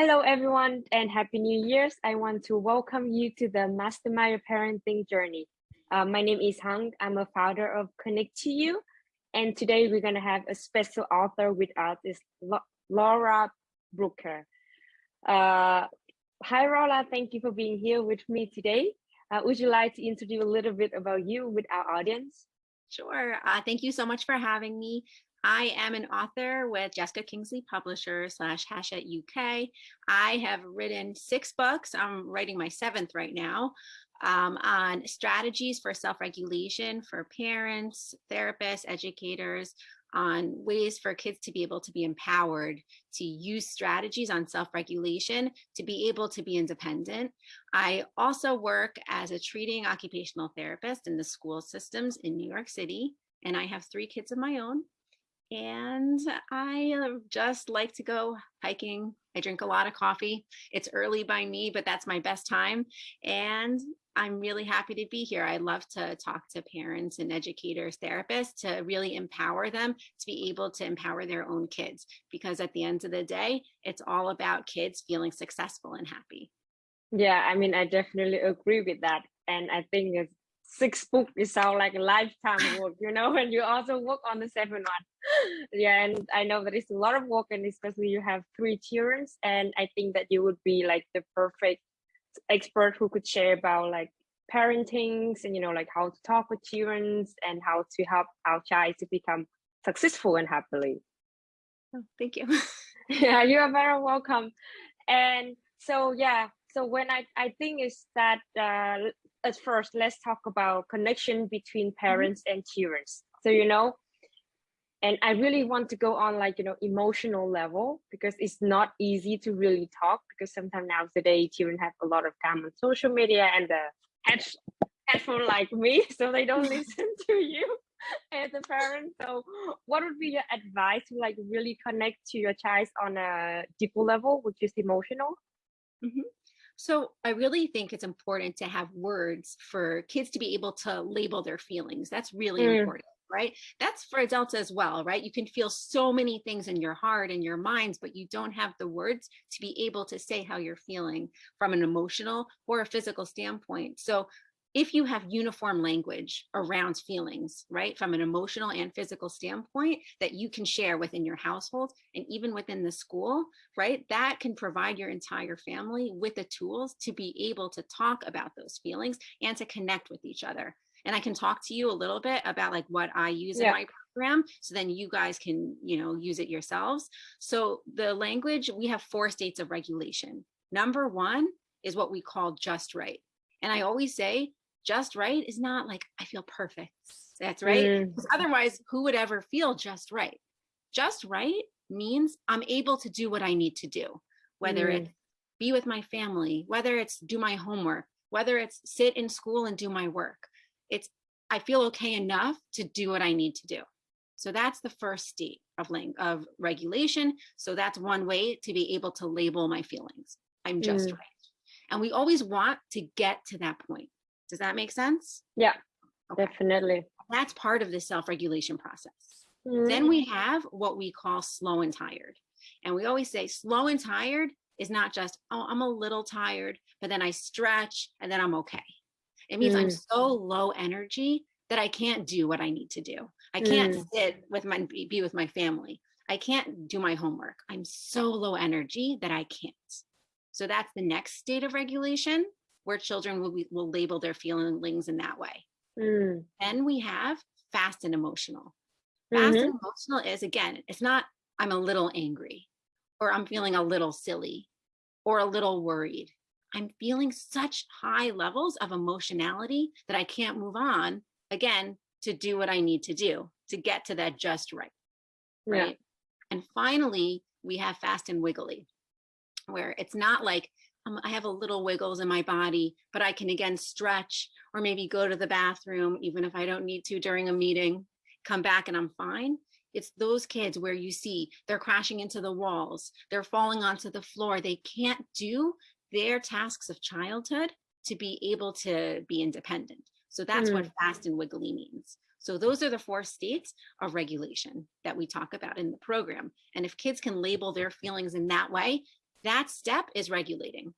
Hello, everyone, and Happy New Year's. I want to welcome you to the Mastermind Your Parenting Journey. Uh, my name is Hung. I'm a founder of Connect to You. And today we're going to have a special author with us, is Laura Brooker. Uh, hi, Laura. Thank you for being here with me today. Uh, would you like to introduce a little bit about you with our audience? Sure. Uh, thank you so much for having me. I am an author with Jessica Kingsley Publisher slash Hachette UK. I have written six books. I'm writing my seventh right now um, on strategies for self-regulation for parents, therapists, educators, on ways for kids to be able to be empowered to use strategies on self-regulation to be able to be independent. I also work as a treating occupational therapist in the school systems in New York City, and I have three kids of my own and I uh, just like to go hiking. I drink a lot of coffee. It's early by me, but that's my best time. And I'm really happy to be here. I love to talk to parents and educators, therapists to really empower them to be able to empower their own kids. Because at the end of the day, it's all about kids feeling successful and happy. Yeah, I mean, I definitely agree with that. And I think it's six book is sounds like a lifetime work you know and you also work on the seventh one yeah and i know that it's a lot of work and especially you have three children and i think that you would be like the perfect expert who could share about like parenting and you know like how to talk with children and how to help our child to become successful and happily oh, thank you yeah you are very welcome and so yeah so when i i think is that uh at first, let's talk about connection between mm-hmm. parents mm -hmm. and children. So, you know, and I really want to go on like, you know, emotional level because it's not easy to really talk because sometimes nowadays children have a lot of time on social media and the head, headphone like me, so they don't listen to you as a parent. So what would be your advice to like really connect to your child on a deeper level, which is emotional? Mm -hmm. So I really think it's important to have words for kids to be able to label their feelings. That's really mm. important right? That's for adults as well, right? You can feel so many things in your heart and your minds, but you don't have the words to be able to say how you're feeling from an emotional or a physical standpoint. So if you have uniform language around feelings, right, from an emotional and physical standpoint that you can share within your household and even within the school, right, that can provide your entire family with the tools to be able to talk about those feelings and to connect with each other. And I can talk to you a little bit about like what I use yeah. in my program so then you guys can, you know, use it yourselves. So the language, we have four states of regulation. Number one is what we call just right. And I always say just right is not like I feel perfect. That's right. Mm. Otherwise, who would ever feel just right? Just right means I'm able to do what I need to do, whether mm. it's be with my family, whether it's do my homework, whether it's sit in school and do my work. It's I feel okay enough to do what I need to do. So that's the first state of, of regulation. So that's one way to be able to label my feelings. I'm just mm. right. And we always want to get to that point. Does that make sense? Yeah, okay. definitely. That's part of the self-regulation process. Mm. Then we have what we call slow and tired. And we always say slow and tired is not just, oh, I'm a little tired, but then I stretch and then I'm okay. It means mm. I'm so low energy that I can't do what I need to do. I can't mm. sit with my, be with my family. I can't do my homework. I'm so low energy that I can't. So that's the next state of regulation where children will, be, will label their feelings in that way. Mm. Then we have fast and emotional. Fast mm -hmm. and emotional is, again, it's not, I'm a little angry or I'm feeling a little silly or a little worried. I'm feeling such high levels of emotionality that I can't move on, again, to do what I need to do to get to that just right, right? Yeah. And finally, we have fast and wiggly, where it's not like um, I have a little wiggles in my body, but I can again stretch or maybe go to the bathroom, even if I don't need to during a meeting, come back and I'm fine. It's those kids where you see they're crashing into the walls, they're falling onto the floor. They can't do their tasks of childhood to be able to be independent. So that's mm. what fast and wiggly means. So those are the four states of regulation that we talk about in the program. And if kids can label their feelings in that way, that step is regulating.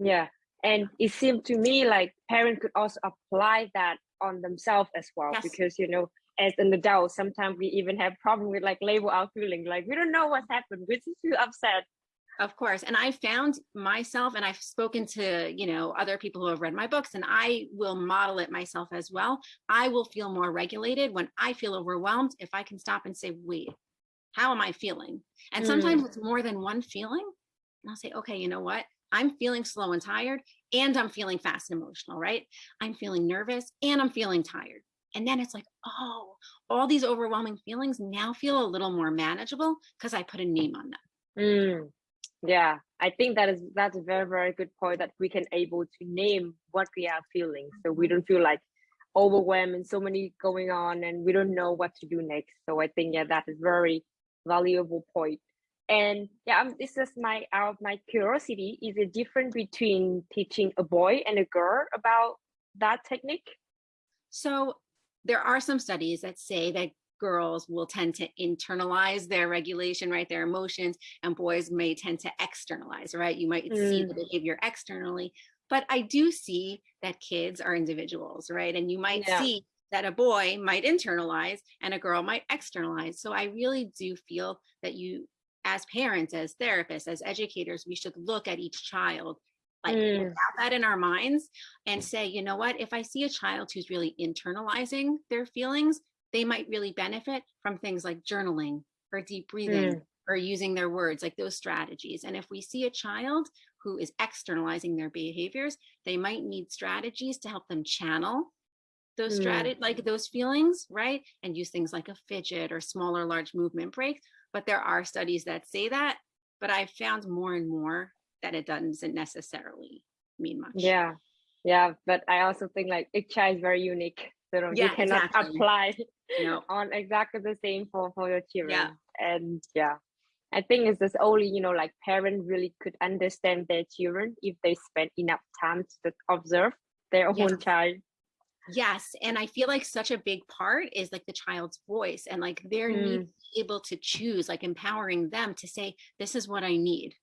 Yeah. And it seemed to me like parents could also apply that on themselves as well, Yes. because, you know, as an adult, sometimes we even have problem with like label our feeling, like we don't know what's happened, we just feel upset. Of course. And I found myself, and I've spoken to, you know, other people who have read my books, and I will model it myself as well. I will feel more regulated when I feel overwhelmed if I can stop and say, wait, how am I feeling? And sometimes it's more than one feeling. And I'll say, okay, you know what? I'm feeling slow and tired, and I'm feeling fast and emotional, right? I'm feeling nervous and I'm feeling tired. And then it's like, oh, all these overwhelming feelings now feel a little more manageable because I put a name on them. Mm, yeah, I think that is that's a very very good point that we can able to name what we are feeling, so we don't feel like overwhelmed and so many going on, and we don't know what to do next. So I think yeah, that is very valuable point. And yeah, um, this is my out of my curiosity. Is it different between teaching a boy and a girl about that technique? So there are some studies that say that girls will tend to internalize their regulation, right? Their emotions, and boys may tend to externalize, right? You might see the behavior externally, but I do see that kids are individuals, right? And you might Yeah. see that a boy might internalize and a girl might externalize. So I really do feel that you, as parents, as therapists, as educators, we should look at each child like Mm. that in our minds and say, you know what, if I see a child who's really internalizing their feelings, they might really benefit from things like journaling or deep breathing or using their words, like those strategies. And if we see a child who is externalizing their behaviors, they might need strategies to help them channel those Mm. strategies, like those feelings, right? And use things like a fidget or smaller, large movement breaks. But there are studies that say that, but I've found more and more that it doesn't necessarily mean much. Yeah, yeah, but I also think like each child is very unique. So you cannot exactly. apply No. on exactly the same for for your children. Yeah. And yeah, I think it's just only you know like parents really could understand their children if they spend enough time to observe their own child. Yes. And I feel like such a big part is like the child's voice and like their need Mm. to be able to choose, like empowering them to say, this is what I need.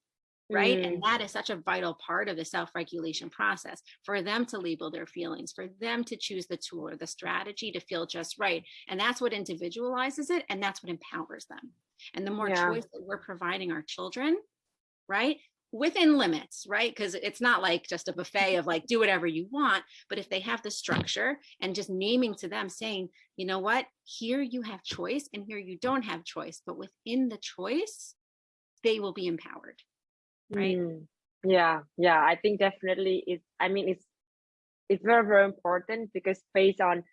Right. Mm. And that is such a vital part of the self regulation process for them to label their feelings, for them to choose the tool or the strategy to feel just right. And that's what individualizes it. And that's what empowers them. And the more Yeah. choice that we're providing our children, right? Within limits, right? Because it's not like just a buffet of like, do whatever you want. But if they have the structure and just naming to them saying, you know what, here you have choice and here you don't have choice. But within the choice, they will be empowered. Right. Mm. Yeah, yeah, I think definitely it's I mean it's it's very, very important because based on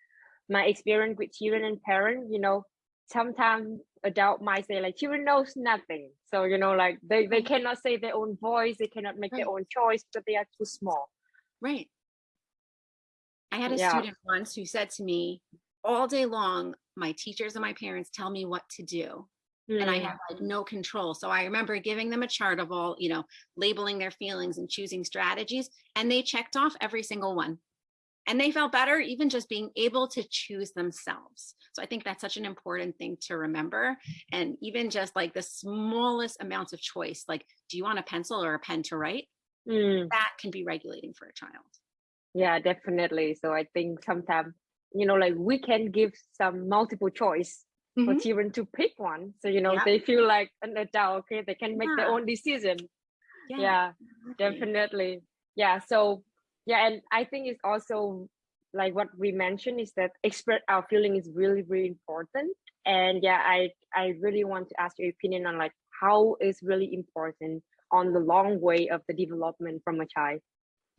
my experience with children and parents, you know, sometimes adult might say like children knows nothing. So, you know, like they, they cannot say their own voice, they cannot make their own choice because they are too small. Right. I had a Yeah. student once who said to me, all day long, my teachers and my parents tell me what to do. And I Mm, have like no control. So I remember giving them a chart of all, you know, labeling their feelings and choosing strategies, and they checked off every single one. And they felt better even just being able to choose themselves. So I think that's such an important thing to remember. And even just like the smallest amounts of choice, like, do you want a pencil or a pen to write? mm. That can be regulating for a child. Yeah, definitely. So I think sometimes, you know, like we can give some multiple choice for Mhm. children to pick one. So, you know, Yeah. they feel like an adult, okay, they can make their own decision. Yeah, yeah exactly. definitely yeah so yeah and i think it's also like what we mentioned is that expert our feeling is really really important and yeah i i really want to ask your opinion on like how is really important on the long way of the development from a child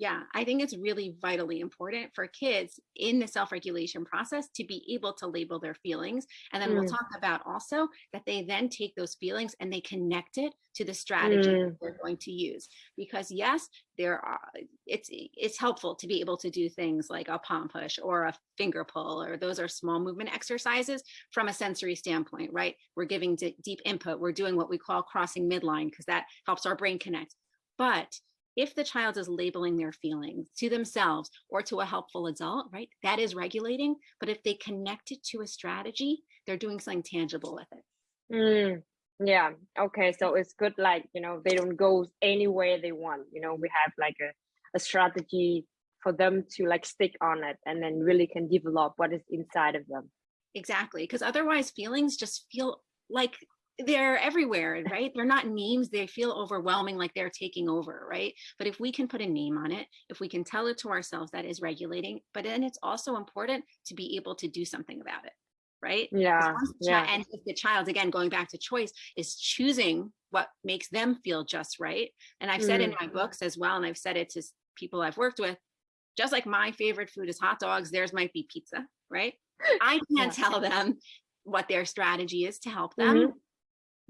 Yeah, I think it's really vitally important for kids in the self regulation process to be able to label their feelings. And then we'll Mm. talk about also that they then take those feelings and they connect it to the strategy Mm. that they're going to use. Because yes, there are it's it's helpful to be able to do things like a palm push or a finger pull, or those are small movement exercises from a sensory standpoint, right? We're giving deep input, we're doing what we call crossing midline because that helps our brain connect. But if the child is labeling their feelings to themselves or to a helpful adult, right, that is regulating. But if they connect it to a strategy, they're doing something tangible with it. Mm. Yeah. Okay. So it's good, like, you know, they don't go anywhere they want. You know, we have like a, a strategy for them to like stick on it and then really can develop what is inside of them. Exactly. Because otherwise feelings just feel like they're everywhere, right? They're not names. They feel overwhelming, like they're taking over, right? But if we can put a name on it, if we can tell it to ourselves, that is regulating. But then it's also important to be able to do something about it, right? Yeah. yeah. And if the child, again, going back to choice, is choosing what makes them feel just right. And I've said mm. in my books as well, and I've said it to people I've worked with, just like my favorite food is hot dogs, theirs might be pizza, right? I can't yeah. tell them what their strategy is to help them. Mm -hmm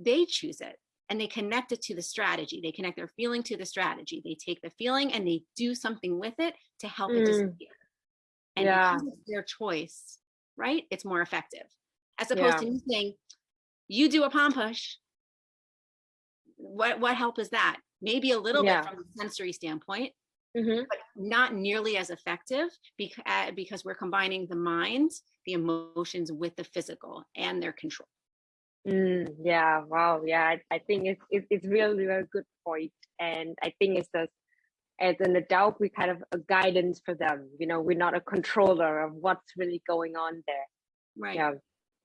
they choose it and they connect it to the strategy. They connect their feeling to the strategy. They take the feeling and they do something with it to help mm. it disappear. And yeah. because it's their choice, right? It's more effective. As opposed yeah. to me saying, you do a palm push. What, what help is that? Maybe a little yeah. bit from a sensory standpoint, mm -hmm. but not nearly as effective because, uh, because we're combining the mind, the emotions with the physical and their control. Mm, yeah, wow, yeah, I, I think it's, it's it's really a good point, and I think it's just as an adult we kind of a guidance for them. You know, we're not a controller of what's really going on there. Right. Yeah,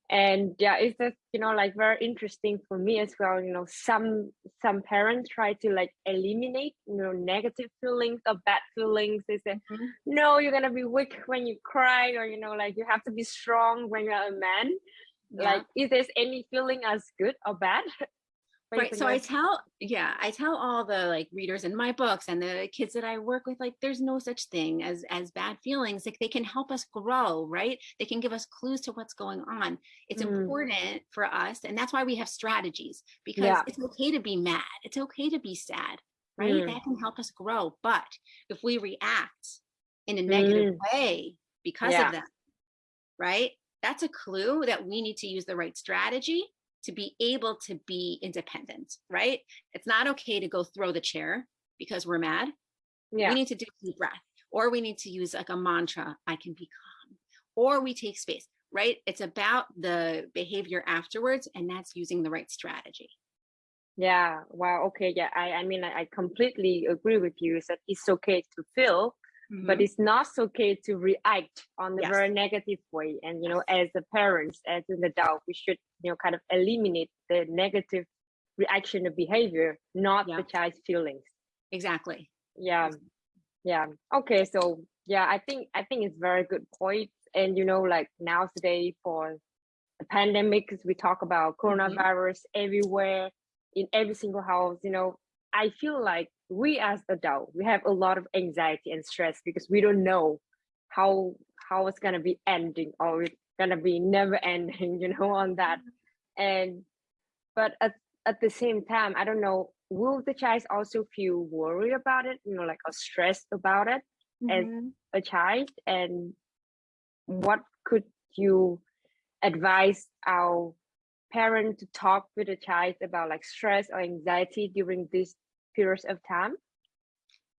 and yeah, it's just you know like very interesting for me as well. You know, some some parents try to like eliminate you know negative feelings or bad feelings. They say, mm -hmm. no, you're gonna be weak when you cry, or you know, like you have to be strong when you're a man yeah. like is there any feeling as good or bad right so i tell yeah i tell all the like readers in my books and the kids that i work with like there's no such thing as as bad feelings like they can help us grow right they can give us clues to what's going on it's mm. important for us and that's why we have strategies because yeah. it's okay to be mad it's okay to be sad right mm. that can help us grow but if we react in a negative mm. way because yeah. of that right that's a clue that we need to use the right strategy to be able to be independent, right? It's not okay to go throw the chair because we're mad. Yeah. We need to do deep breath or we need to use like a mantra, I can be calm, or we take space, right? It's about the behavior afterwards and that's using the right strategy. Yeah, wow, okay, yeah, I, I mean, I, I completely agree with you that it's okay to feel, Mm -hmm. but it's not okay to react on the yes. very negative way and you know as the parents as an adult we should you know kind of eliminate the negative reaction of behavior not yeah. the child's feelings exactly yeah yeah okay so yeah i think i think it's very good point and you know like now today for the pandemic we talk about mm-hmm. coronavirus mm -hmm. everywhere in every single house you know i feel like we as adults, we have a lot of anxiety and stress because we don't know how how it's gonna be ending or it's gonna be never ending you know on that and but at, at the same time i don't know will the child also feel worried about it you know like or stressed about it mm -hmm. as mm-hmm. a child and what could you advise our parent to talk with a child about like stress or anxiety during this periods of time?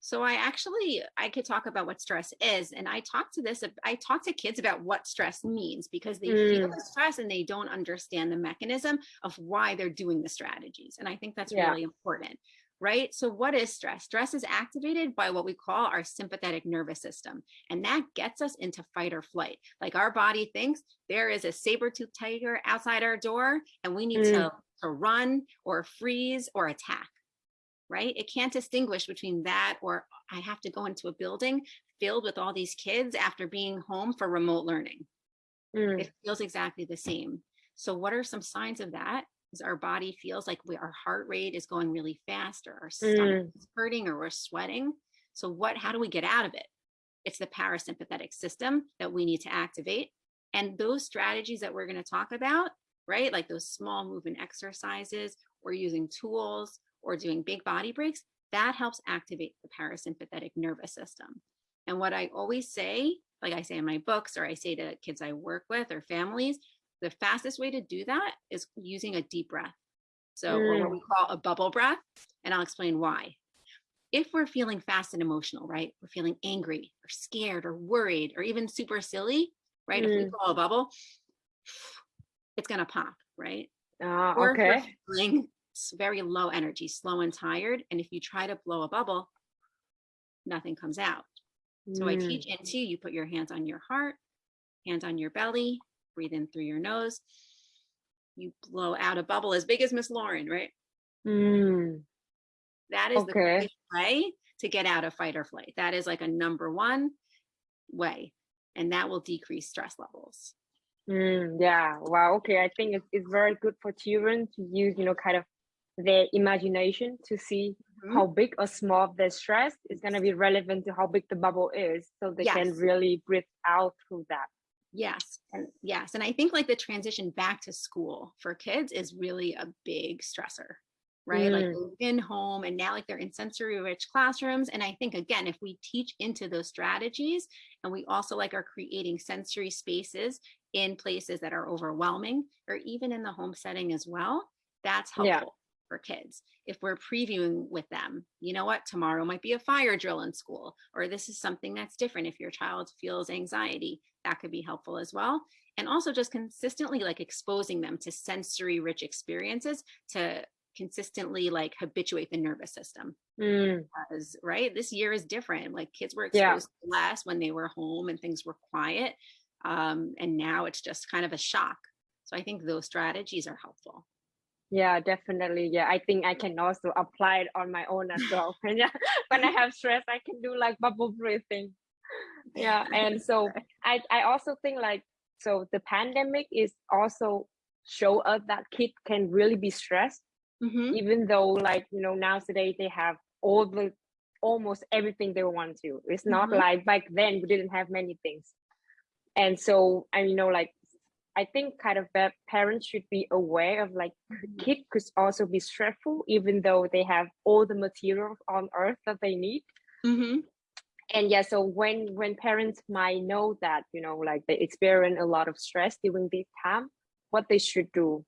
So I actually, I could talk about what stress is. And I talk to this, I talk to kids about what stress means because they mm. feel the stress and they don't understand the mechanism of why they're doing the strategies. And I think that's yeah. really important, right? So what is stress? Stress is activated by what we call our sympathetic nervous system. And that gets us into fight or flight. Like our body thinks there is a saber-toothed tiger outside our door and we need mm. to, to run or freeze or attack right? It can't distinguish between that or I have to go into a building filled with all these kids after being home for remote learning. Mm. It feels exactly the same. So what are some signs of that? Is our body feels like we, our heart rate is going really fast or our stomach mm. is hurting or we're sweating. So what, how do we get out of it? It's the parasympathetic system that we need to activate. And those strategies that we're gonna talk about, right? Like those small movement exercises, or using tools, or doing big body breaks, that helps activate the parasympathetic nervous system. And what I always say, like I say in my books, or I say to kids I work with or families, the fastest way to do that is using a deep breath. So, mm. or what we mm. call a bubble breath. And I'll explain why. If we're feeling fast and emotional, right? We're feeling angry or scared or worried or even super silly, right? Mm. If we mm. blow a bubble, it's going to pop, right? Ah, or okay. feeling very low energy, slow and tired, and if you try to blow a bubble, nothing comes out. So I Mm, teach into you put your hands on your heart, hands on your belly, breathe in through your nose. You blow out a bubble as big as Miss Lauren, right? mm, That is the Okay. quickest way to get out of fight or flight. That is like a number one way, and that will decrease stress levels. mm, yeah. Wow. Okay. I think it's, it's very good for children to use, you know, kind of their imagination to see Mhm. how big or small their stress is going to be relevant to how big the bubble is. So they can really breathe out through that. Yes, and yes, and I think like the transition back to school for kids is really a big stressor, right? Like Mm. they've been home and now like they're in sensory rich classrooms. And I think again, if we teach into those strategies and we also like are creating sensory spaces in places that are overwhelming or even in the home setting as well, that's Yeah. For kids. If we're previewing with them, you know what, tomorrow might be a fire drill in school, or this is something that's different. If your child feels anxiety, that could be helpful as well. And also just consistently like exposing them to sensory rich experiences to consistently like habituate the nervous system. Mm, Because, right, this year is different. Like kids were exposed to less when they were home and things were quiet. Um, and now it's just kind of a shock. So I think those strategies are helpful. Yeah, definitely. Yeah. I think I can also apply it on my own as well. When, yeah, when I have stress, I can do like bubble breathing. Yeah. And so I, I also think like, so the pandemic is also show us that kids can really be stressed Mhm. even though like you know nowadays they have all the almost everything they want to it's not Mhm. like back then we didn't have many things and so and you know like i think kind of that parents should be aware of like Mhm. kids could also be stressful even though they have all the materials on earth that they need Mhm. and yeah so when when parents might know that you know like they experience a lot of stress during this time what they should do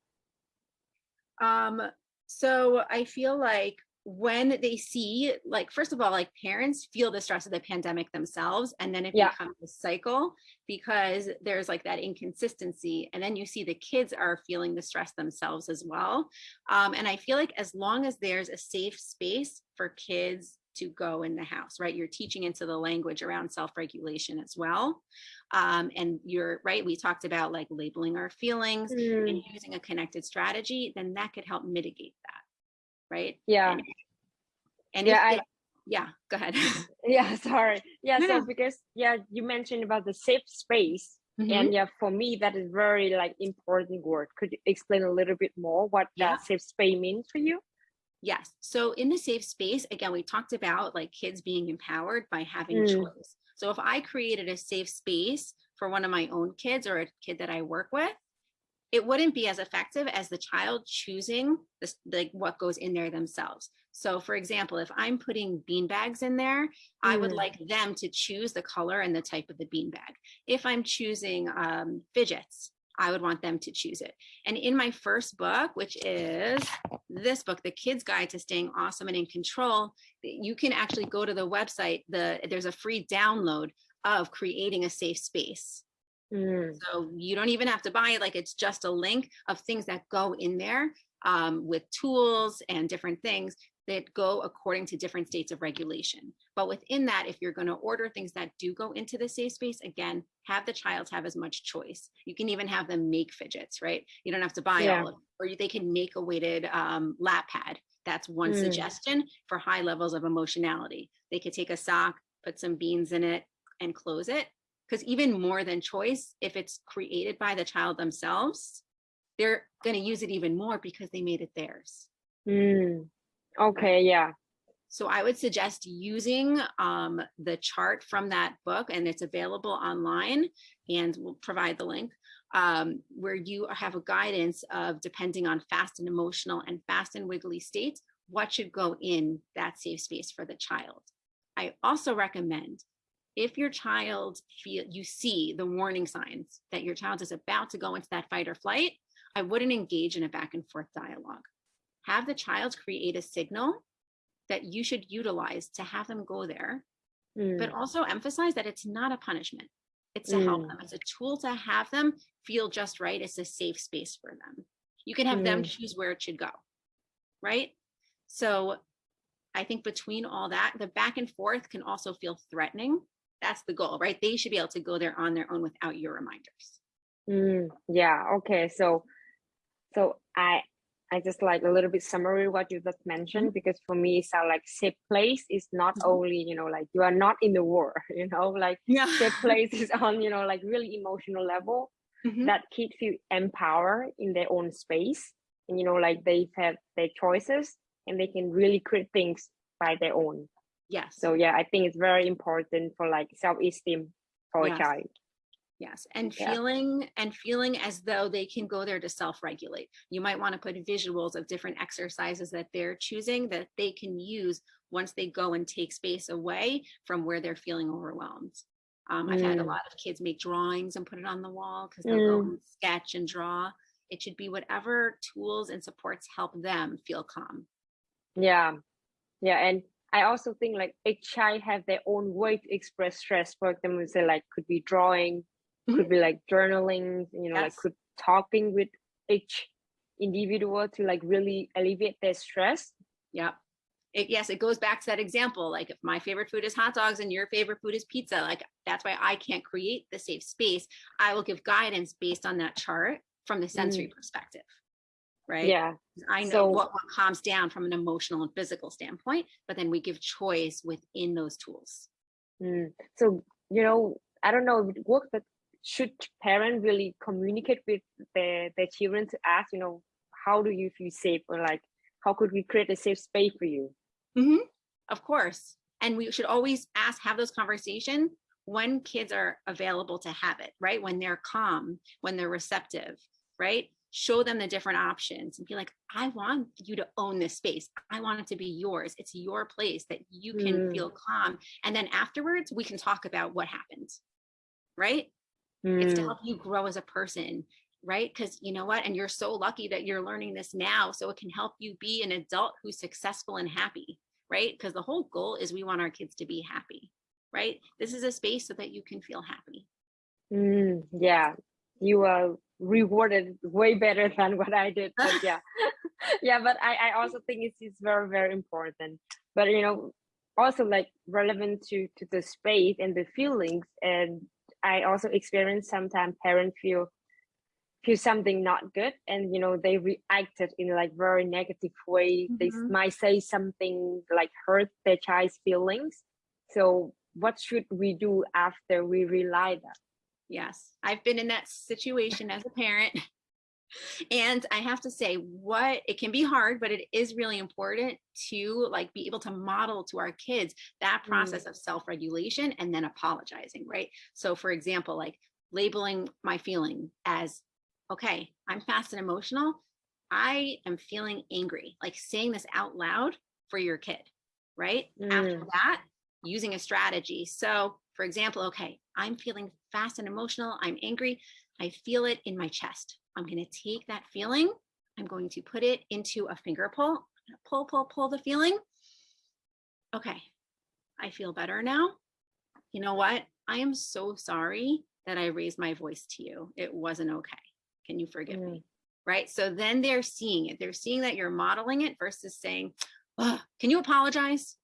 Um, so I feel like when they see, like, first of all, like parents feel the stress of the pandemic themselves, and then it Yeah. becomes a cycle because there's like that inconsistency. And then you see the kids are feeling the stress themselves as well. Um, and I feel like as long as there's a safe space for kids to go in the house, right? You're teaching into the language around self-regulation as well. Um, and you're right, we talked about like labeling our feelings Mm, and using a connected strategy, then that could help mitigate that, right? yeah And, and Yeah, if they- yeah, go ahead. yeah sorry yeah No, so no. because yeah you mentioned about the safe space Mhm. and yeah for me that is very like important word could you explain a little bit more what Yeah. that safe space means for you Yes. So in the safe space, again, we talked about like kids being empowered by having Mm. choice. So if I created a safe space for one of my own kids or a kid that I work with, it wouldn't be as effective as the child choosing this, like what goes in there themselves. So for example, if I'm putting bean bags in there, I would Mm. like them to choose the color and the type of the bean bag. If I'm choosing um, fidgets, I would want them to choose it. And in my first book, which is this book, The Kid's Guide to Staying Awesome and in Control, you can actually go to the website. The There's a free download of creating a safe space. Mm, So you don't even have to buy it. Like it's just a link of things that go in there um, with tools and different things that go according to different states of regulation. But within that, if you're going to order things that do go into the safe space, again, have the child have as much choice. You can even have them make fidgets, right? You don't have to buy Yeah. all of them, or they can make a weighted um, lap pad. That's one Mm. suggestion for high levels of emotionality. They could take a sock, put some beans in it, and close it. Because even more than choice, if it's created by the child themselves, they're going to use it even more because they made it theirs. mm. okay yeah So I would suggest using um, the chart from that book, and it's available online, and we'll provide the link, um, where you have a guidance of depending on fast and emotional and fast and wiggly states, what should go in that safe space for the child. I also recommend if your child feel you see the warning signs that your child is about to go into that fight or flight, I wouldn't engage in a back and forth dialogue. Have the child create a signal that you should utilize to have them go there, Mm, but also emphasize that it's not a punishment. It's to help Mm. them. It's a tool to have them feel just right. It's a safe space for them. You can have them Mm. choose where it should go, right? So I think between all that, the back and forth can also feel threatening. That's the goal, right? They should be able to go there on their own without your reminders. Mm, yeah. Okay. So, so I, I just like a little bit summary what you just mentioned because for me, it's like safe place is not Mhm. only you know like you are not in the war, you know, like Yeah. safe place is on you know like really emotional level that kids feel empowered in their own space and you know like they have their choices and they can really create things by their own. Yes. So yeah, I think it's very important for like self-esteem for Yes. a child. Yes, and Yeah. feeling and feeling as though they can go there to self-regulate. You might want to put visuals of different exercises that they're choosing that they can use once they go and take space away from where they're feeling overwhelmed. Um, I've had a Mm. lot of kids make drawings and put it on the wall because they'll go Mm. and sketch and draw. It should be whatever tools and supports help them feel calm. Yeah, yeah, and I also think like each child have their own way to express stress. For example, say like could be drawing, could be mm-hmm. like journaling, you know, like could talking with each individual to like really alleviate their stress. Yeah. It, yes, it goes back to that example. Like if my favorite food is hot dogs and your favorite food is pizza, like that's why I can't create the safe space. I will give guidance based on that chart from the sensory mm. perspective. Right. Yeah, I know So- what, what calms down from an emotional and physical standpoint, but then we give choice within those tools. Mm. So, you know, I don't know if it works, but should parents really communicate with their, their children to ask, you know, how do you feel safe or like, how could we create a safe space for you? Mm -hmm. Of course. And we should always ask, have those conversations when kids are available to have it, right? When they're calm, when they're receptive, right? Show them the different options and be like, I want you to own this space. I want it to be yours. It's your place that you can Mm. feel calm. And then afterwards, we can talk about what happened, right? It's to Mm. help you grow as a person, right? Because you know what? And you're so lucky that you're learning this now. So it can help you be an adult who's successful and happy, right? Because the whole goal is we want our kids to be happy, right? This is a space so that you can feel happy. Mm, yeah, you are rewarded way better than what I did. But yeah, yeah. But I, I also think it's, it's very, very important. But you know, also like relevant to to the space and the feelings. And I also experience sometimes parents feel feel something not good, and you know they reacted in like very negative way. They s- Mhm. might say something like hurt their child's feelings. So what should we do after we realize that? Yes, I've been in that situation as a parent. And I have to say what it can be hard, but it is really important to like be able to model to our kids that Mm. process of self-regulation and then apologizing, right? So for example, like labeling my feeling as, okay, I'm fast and emotional. I am feeling angry, like saying this out loud for your kid, right? After Mm. that, using a strategy. So for example, okay, I'm feeling fast and emotional. I'm angry. I feel it in my chest. I'm going to take that feeling. I'm going to put it into a finger pull. Pull, pull, pull the feeling. Okay, I feel better now. You know what? I am so sorry that I raised my voice to you. It wasn't okay. Can you forgive me? Mm. Right. So then they're seeing it. They're seeing that you're modeling it versus saying, "Ugh, Can you apologize?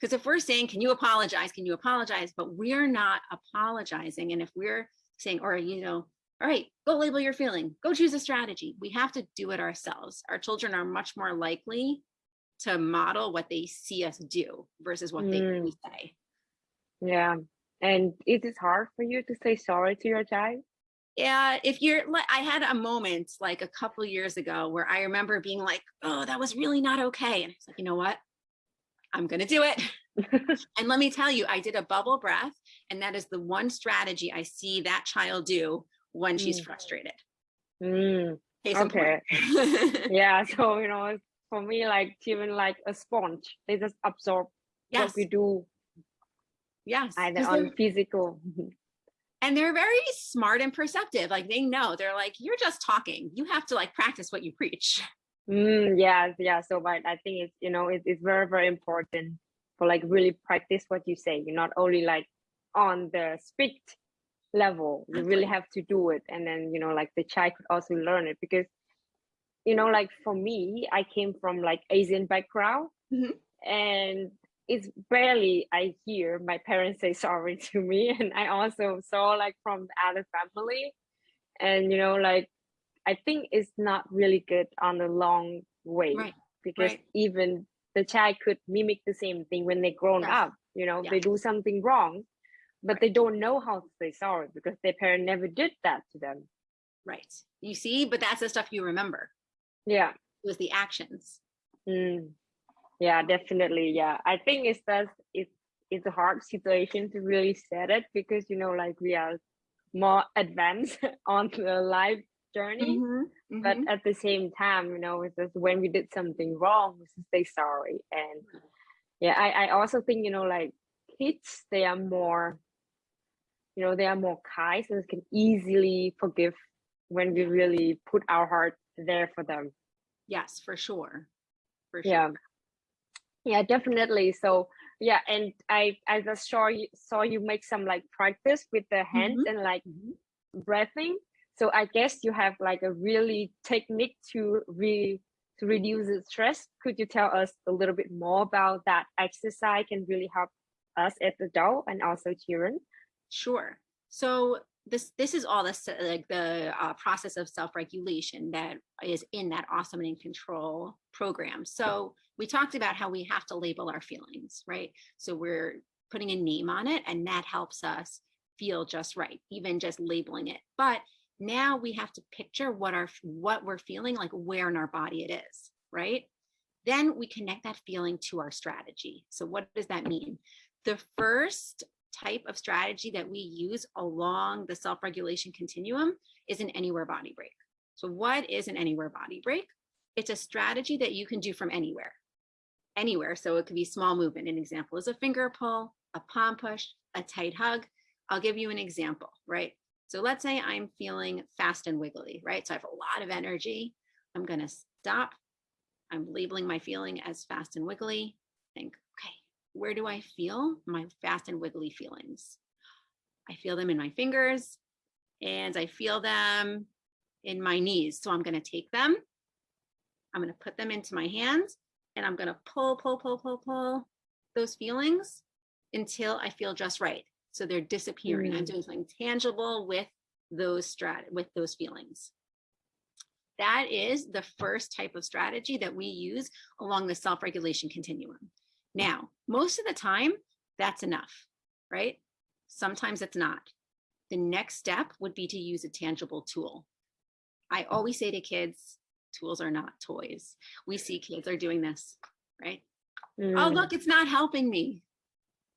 Because if we're saying, Can you apologize? Can you apologize? But we're not apologizing. And if we're saying, or, you know, all right, go label your feeling, go choose a strategy. We have to do it ourselves. Our children are much more likely to model what they see us do versus what they Mm. we say. Yeah. And it is hard for you to say sorry to your child? Yeah, if you're like, I had a moment like a couple years ago where I remember being like, oh, that was really not okay. And I was like, you know what? I'm going to do it. and let me tell you, I did a bubble breath, and that is the one strategy I see that child do when she's Mm. frustrated. Mm, in yeah. So, you know, for me, like even like a sponge. They just absorb yes. what we do Yes. either on physical. and they're very smart and perceptive. Like they know they're like, you're just talking. You have to like practice what you preach. Mm, yeah, yeah. So, but I think it's you know it, it's very very important for like really practice what you say. You're not only like on the speak level. You really have to do it, and then you know like the child could also learn it because you know, like for me, I came from like Asian background Mhm. and it's barely I hear my parents say sorry to me. And I also saw like from the other family and you know, like I think it's not really good on the long way Right. because Right. even the child could mimic the same thing when they grown Yes. up, you know, Yeah. they do something wrong, but Right. they don't know how to say sorry because their parent never did that to them. Right. You see, but that's the stuff you remember. Yeah. It was the actions. Mm. Yeah, definitely. Yeah. I think it's that it's it's a hard situation to really set it because you know, like we are more advanced on the life journey. Mhm, But mhm. at the same time, you know, it's just when we did something wrong, we should say sorry. And yeah, I, I also think, you know, like kids, they are more, you know, they are more kind so they can easily forgive when we really put our heart there for them. yes, for sure. For sure. Yeah. Yeah, definitely. So yeah, and I I just saw you saw you make some like practice with the hands Mhm. and like Mhm. breathing. So I guess you have like a really technique to re to reduce the stress. Could you tell us a little bit more about that exercise can really help us as adult and also children? Sure. So this this is all this like the uh, process of self-regulation that is in that awesome and in control program. So we talked about how we have to label our feelings, right? So we're putting a name on it, and that helps us feel just right, even just labeling it. But now we have to picture what our what we're feeling, like where in our body it is, right? Then we connect that feeling to our strategy. So what does that mean? The first type of strategy that we use along the self-regulation continuum is an anywhere body break. So what is an anywhere body break? It's a strategy that you can do from anywhere, anywhere. So it could be small movement. An example is a finger pull, a palm push, a tight hug. I'll give you an example, right? So let's say I'm feeling fast and wiggly, right? So I have a lot of energy. I'm going to stop. I'm labeling my feeling as fast and wiggly. Think, okay, where do I feel my fast and wiggly feelings? I feel them in my fingers and I feel them in my knees. So I'm going to take them, I'm going to put them into my hands and I'm going to pull, pull, pull, pull, pull those feelings until I feel just right. So they're disappearing. I'm Mm. doing something tangible with those strat with those feelings. That is the first type of strategy that we use along the self-regulation continuum. Now, most of the time, that's enough, right? Sometimes it's not. The next step would be to use a tangible tool. I always say to kids, tools are not toys. We see kids are doing this, right? Oh, Mm. look, it's not helping me.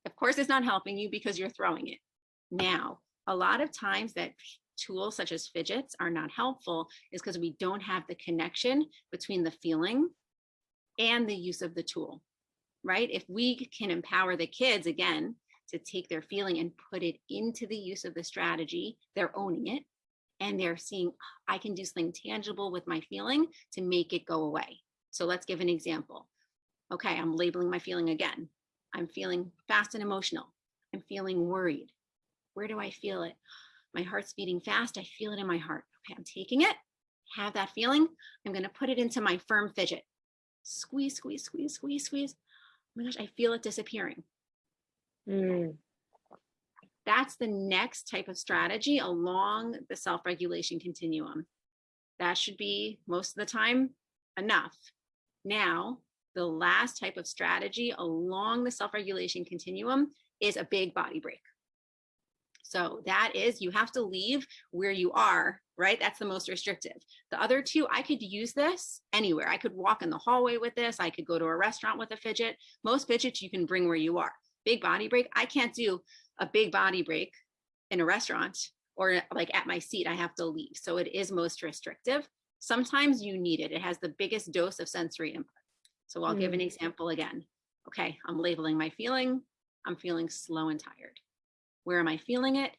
Of course, it's not helping you because you're throwing it. Now, a lot of times that tools such as fidgets are not helpful is because we don't have the connection between the feeling and the use of the tool, right? If we can empower the kids again to take their feeling and put it into the use of the strategy, they're owning it and they're seeing, I can do something tangible with my feeling to make it go away. So let's give an example. Okay, I'm labeling my feeling again. I'm feeling fast and emotional. I'm feeling worried. Where do I feel it? My heart's beating fast. I feel it in my heart. Okay, I'm taking it, have that feeling. I'm going to put it into my firm fidget. Squeeze, squeeze, squeeze, squeeze, squeeze. Oh my gosh, I feel it disappearing. Mm. That's the next type of strategy along the self-regulation continuum. That should be most of the time enough. Now, the last type of strategy along the self-regulation continuum is a big body break. So that is you have to leave where you are, right? That's the most restrictive. The other two, I could use this anywhere. I could walk in the hallway with this. I could go to a restaurant with a fidget. Most fidgets you can bring where you are. Big body break, I can't do a big body break in a restaurant or like at my seat, I have to leave. So it is most restrictive. Sometimes you need it. It has the biggest dose of sensory input. So I'll give an mm. example again. Okay, I'm labeling my feeling. I'm feeling slow and tired. Where am I feeling it?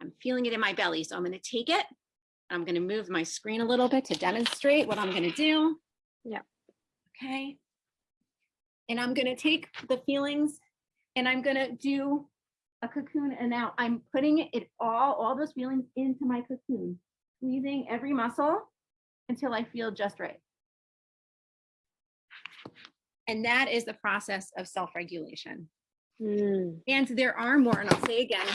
I'm feeling it in my belly. So I'm going to take it. And I'm going to move my screen a little bit to demonstrate what I'm going to do. Yeah. Okay. And I'm going to take the feelings and I'm going to do a cocoon. And now I'm putting it all, all those feelings into my cocoon, squeezing every muscle until I feel just right. And that is the process of self-regulation. Mm. And there are more, and I'll say again,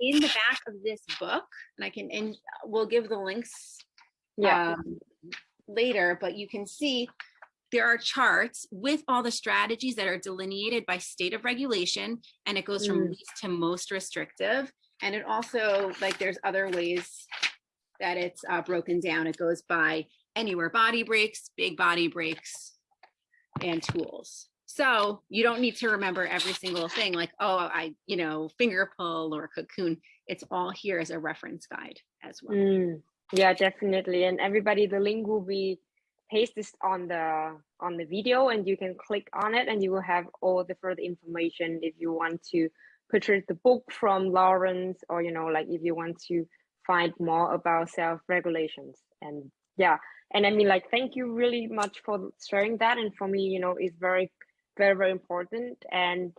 in the back of this book, and I can, and we'll give the links Yeah. um, later, but you can see there are charts with all the strategies that are delineated by state of regulation, and it goes from Mm. least to most restrictive. And it also, like, there's other ways that it's uh, broken down. It goes by anywhere body breaks, big body breaks, and tools. So you don't need to remember every single thing like, oh, I, you know, finger pull or cocoon. It's all here as a reference guide as well. Mm. Yeah, definitely. And everybody, the link will be pasted on the on the video, and you can click on it, and you will have all the further information if you want to purchase the book from Lawrence, or you know, like if you want to find more about self regulations. And yeah, and I mean, like, thank you really much for sharing that. And for me, you know, it's very, very, very important. And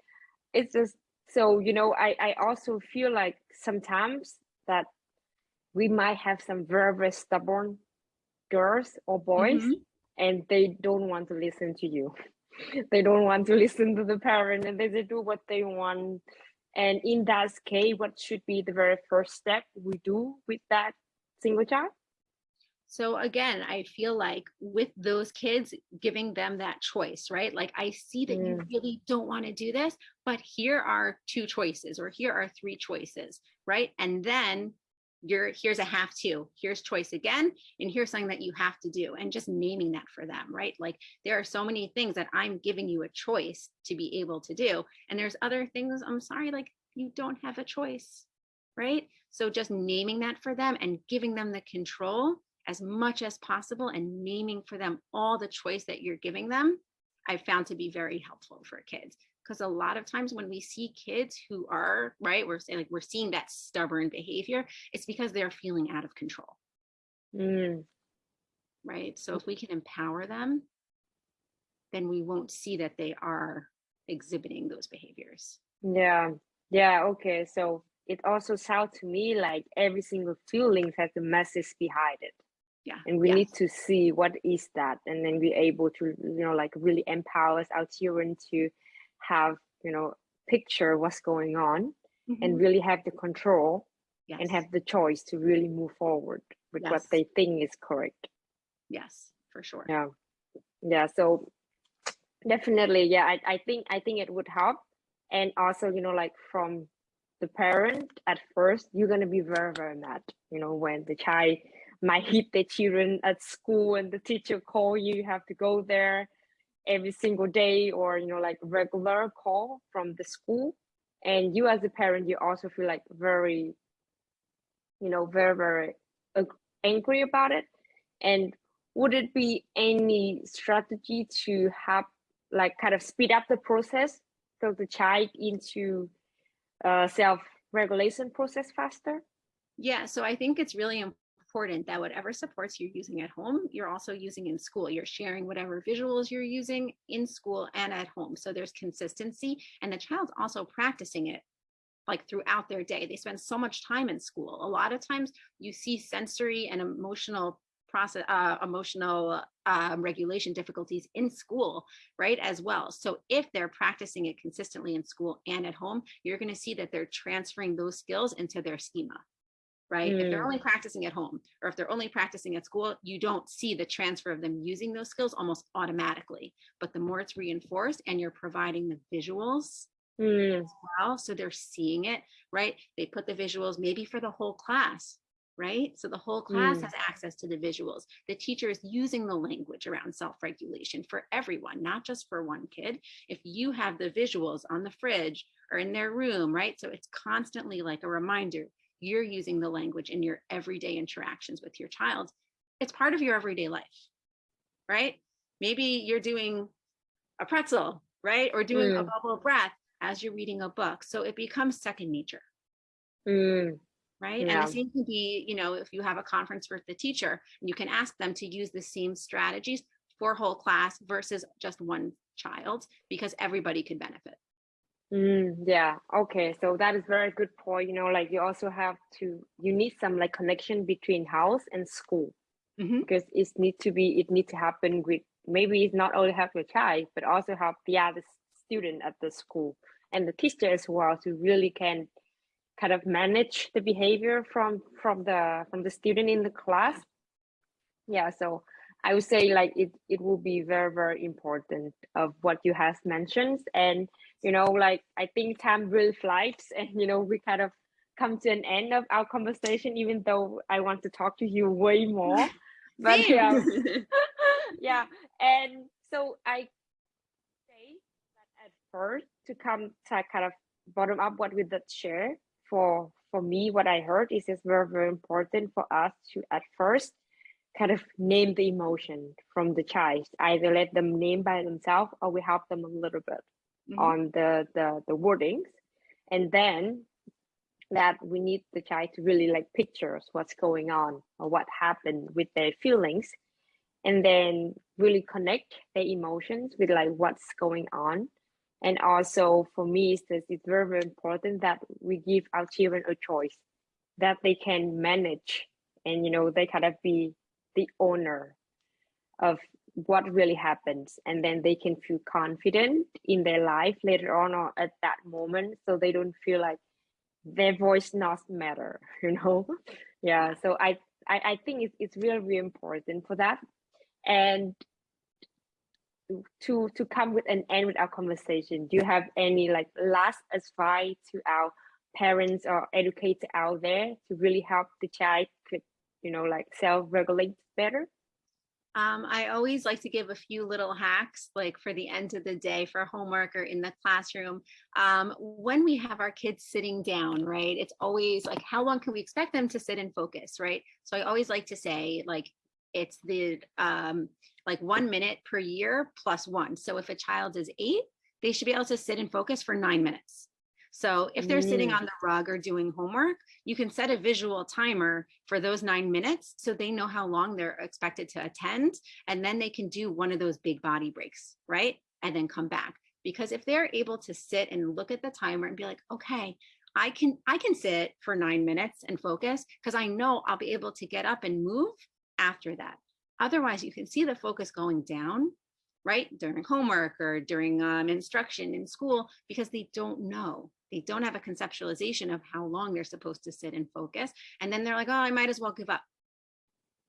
it's just so you know, I I also feel like sometimes that we might have some very, very stubborn girls or boys Mhm. and they don't want to listen to you they don't want to listen to the parent and they, they do what they want and in that case what should be the very first step we do with that single child So again, I feel like with those kids, giving them that choice, right? Like I see that you Mm. really don't want to do this, but here are two choices or here are three choices, right? And then you're here's a have to, here's choice again, and here's something that you have to do, and just naming that for them, right? Like there are so many things that I'm giving you a choice to be able to do, and there's other things I'm sorry, like you don't have a choice, right? So just naming that for them and giving them the control as much as possible and naming for them all the choice that you're giving them, I found to be very helpful for kids. Because a lot of times when we see kids who are, right, we're saying like we're seeing that stubborn behavior, it's because they're feeling out of control, Mm, right? So if we can empower them, then we won't see that they are exhibiting those behaviors. yeah yeah okay so it also sounds to me like every single feeling has a message behind it Yeah. and we yes. need to see what is that and then be able to you know like really empower our children to have you know picture what's going on and Mhm. really have the control yes. and have the choice to really move forward with what they think is correct yes, for sure. yeah yeah so definitely yeah I, I think i think it would help and also you know like from the parent at first you're going to be very very mad you know when the child might hit the children at school and the teacher call you you have to go there every single day or you know like regular call from the school. And you as a parent you also feel like very you know very very angry about it. And would it be any strategy to have like kind of speed up the process so the child into uh, self regulation process faster? Yeah, so I think it's really important that whatever supports you're using at home, you're also using in school. You're sharing whatever visuals you're using in school and at home. So there's consistency and the child's also practicing it like throughout their day. They spend so much time in school. A lot of times you see sensory and emotional process uh, emotional um, regulation difficulties in school right as well so if they're practicing it consistently in school and at home you're going to see that they're transferring those skills into their schema right? If they're Mm. only practicing at home or if they're only practicing at school you don't see the transfer of them using those skills almost automatically. But the more it's reinforced and you're providing the visuals Mm, well so they're seeing it right? They put the visuals maybe for the whole class right? So the whole class Mm. has access to the visuals. The teacher is using the language around self-regulation for everyone not just for one kid. If you have the visuals on the fridge or in their room right? So it's constantly like a reminder you're using the language in your everyday interactions with your child it's part of your everyday life right? Maybe you're doing a pretzel right? Or doing a Mm. bubble breath as you're reading a book so it becomes second nature. Mm, right? And the same can be you know if you have a conference with the teacher you can ask them to use the same strategies for whole class versus just one child because everybody could benefit mm, yeah okay so that is very good point you know like you also have to you need some like connection between house and school Mhm. because it need to be it need to happen with maybe it's not only help your child but also help the other student at the school and the teacher as well to really can kind of manage the behavior from from the from the student in the class yeah so i would say like it it will be very very important of what you have mentioned. And you know like i think time really flies and you know we kind of come to an end of our conversation even though i want to talk to you way more. But yeah. Yeah. And so i say that at first to come to kind of bottom up what we did share for for me what i heard is it's very very important for us to at first kind of name the emotion from the child either let them name by themselves or we help them a little bit Mhm. on the the the wordings and then that we need the child to really like pictures what's going on or what happened with their feelings and then really connect their emotions with like what's going on and also for me it's, it's very very important that we give our children a choice that they can manage and you know they kind of be the owner of what really happens and then they can feel confident in their life later on or at that moment so they don't feel like their voice not matter you know? Yeah so i i, I think it's, it's really really important for that. And to to come with an end with our conversation do you have any like last advice to our parents or educators out there to really help the child you know like self-regulate better Um, I always like to give a few little hacks, like for the end of the day for homework or in the classroom. Um, when we have our kids sitting down, right? It's always like, how long can we expect them to sit and focus, right? So I always like to say, like, it's the um, like one minute per year plus one. So if a child is eight, they should be able to sit and focus for nine minutes. So if they're sitting Mm. on the rug or doing homework, you can set a visual timer for those nine minutes so they know how long they're expected to attend and then they can do one of those big body breaks right? And then come back. Because if they're able to sit and look at the timer and be like okay i can i can sit for nine minutes and focus because i know i'll be able to get up and move after that. Otherwise you can see the focus going down right during homework or during um, instruction in school because they don't know they don't have a conceptualization of how long they're supposed to sit and focus and then they're like oh i might as well give up.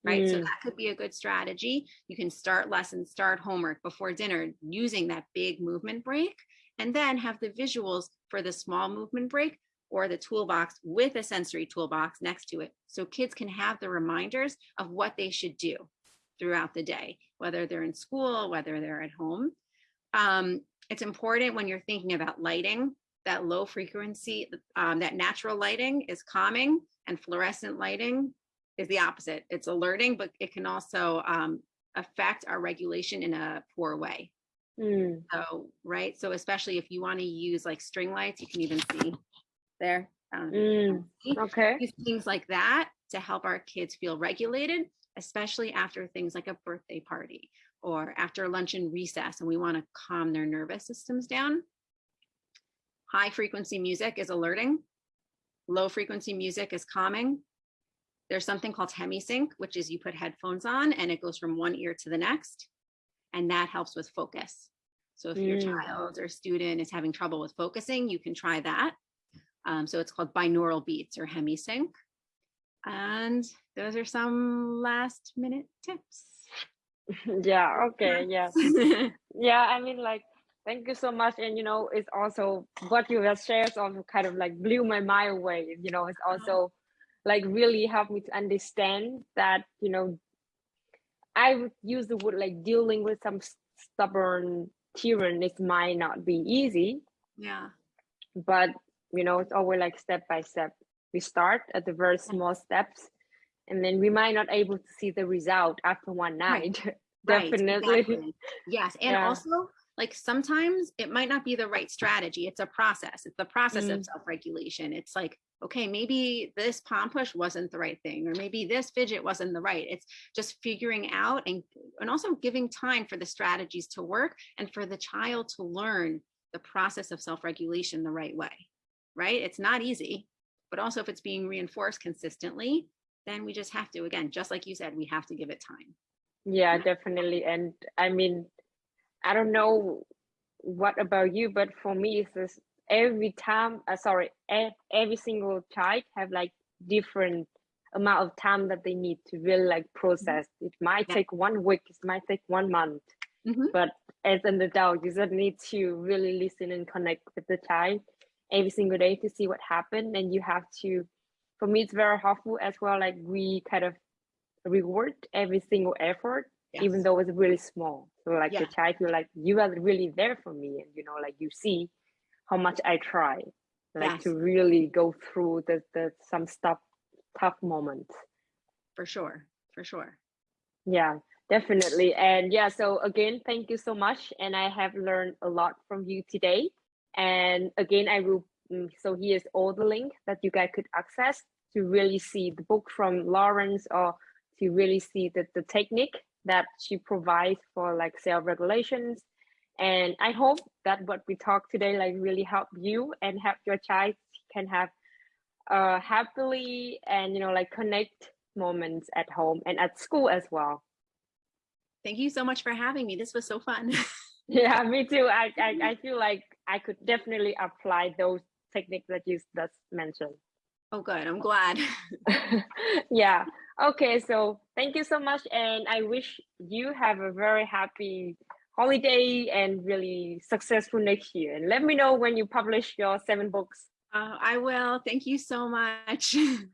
Right? So Mm. that could be a good strategy. You can start lessons start homework before dinner using that big movement break and then have the visuals for the small movement break or the toolbox with a sensory toolbox next to it so kids can have the reminders of what they should do throughout the day whether they're in school whether they're at home. Um, it's important when you're thinking about lighting that low frequency um, that natural lighting is calming and fluorescent lighting is the opposite it's alerting but it can also um, affect our regulation in a poor way Mm. so right so especially if you want to use like string lights you can even see there um, Mm. see? okay use things like that to help our kids feel regulated, especially after things like a birthday party or after lunch and recess, and we want to calm their nervous systems down. High frequency music is alerting. Low frequency music is calming. There's something called hemisync, which is you put headphones on and it goes from one ear to the next, and that helps with focus. So if your Mm. child or student is having trouble with focusing, you can try that. Um, so it's called binaural beats or hemisync. And those are some last minute tips. yeah okay yeah yeah i mean like thank you so much and you know it's also what you have shared also kind of like blew my mind away you know it's uh-huh. also like really helped me to understand that you know i would use the word like dealing with some stubborn children it might not be easy yeah. but you know it's always like step by step we start at the very small steps and then we might not able to see the result after one night Right, definitely exactly. Yes. And Yeah. also, like sometimes it might not be the right strategy. It's a process. It's the process Mm. of self regulation. It's like, okay, maybe this palm push wasn't the right thing, or maybe this fidget wasn't the right. It's just figuring out and, and also giving time for the strategies to work and for the child to learn the process of self regulation the right way. Right. It's not easy, but also if it's being reinforced consistently, then we just have to again just like you said we have to give it time yeah definitely and i mean i don't know what about you but for me it's just every time uh, sorry every single child have like different amount of time that they need to really like process mm-hmm. it might yeah. take one week it might take one month mm-hmm. but as an adult you just need to really listen and connect with the child every single day to see what happened and you have to for me it's very helpful as well like we kind of reward every single effort yes. even though it's really small so like yeah. the child feel like you are really there for me and you know like you see how much i try like yes. to really go through the, the some stuff tough moments. For sure for sure. Yeah definitely. And yeah so again thank you so much and i have learned a lot from you today. And again i will mm, so here's all the link that you guys could access to really see the book from lawrence or to really see the, the technique that she provides for like self-regulations and i hope that what we talked today like really help you and help your child can have uh happily and you know like connect moments at home and at school as well. Thank you so much for having me. This was so fun. Yeah me too. I, I i feel like i could definitely apply those techniques that you just mentioned. Oh good. I'm glad. Yeah. Okay so thank you so much and i wish you have a very happy holiday and really successful next year and let me know when you publish your seven books uh, I will. Thank you so much.